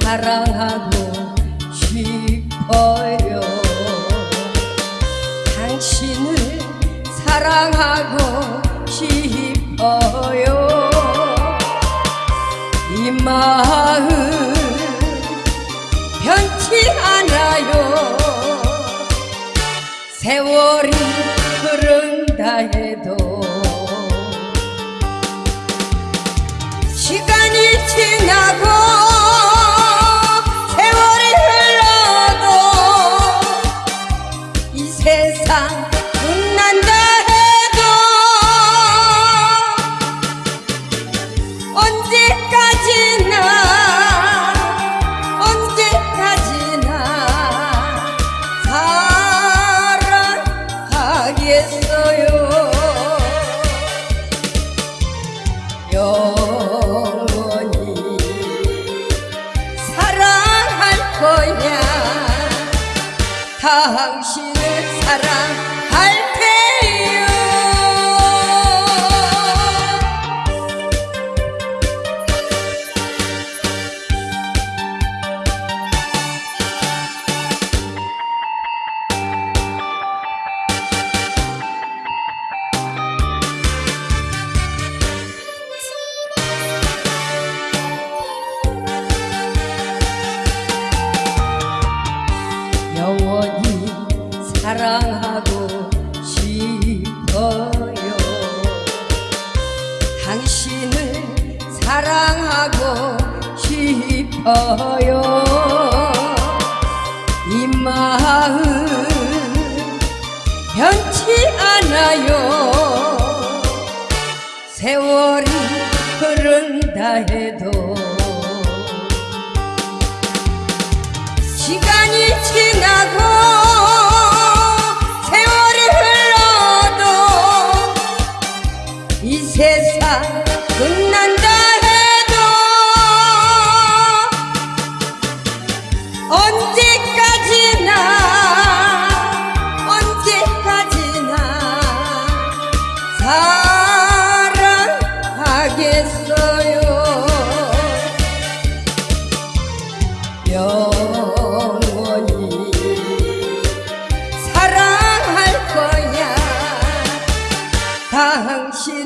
사랑하고 싶어요. 당신을 사랑하고 싶어요. 이 마음 변치 않아요. 세월이 흐른다 해도 사랑하겠어요. 영원히 사랑할 거야 당신을 사랑 하고 싶어요. 이 마음 변치 않아요. 세월이 흐른다 해도 시간이 지나고 영원히 사랑할 거야. 당신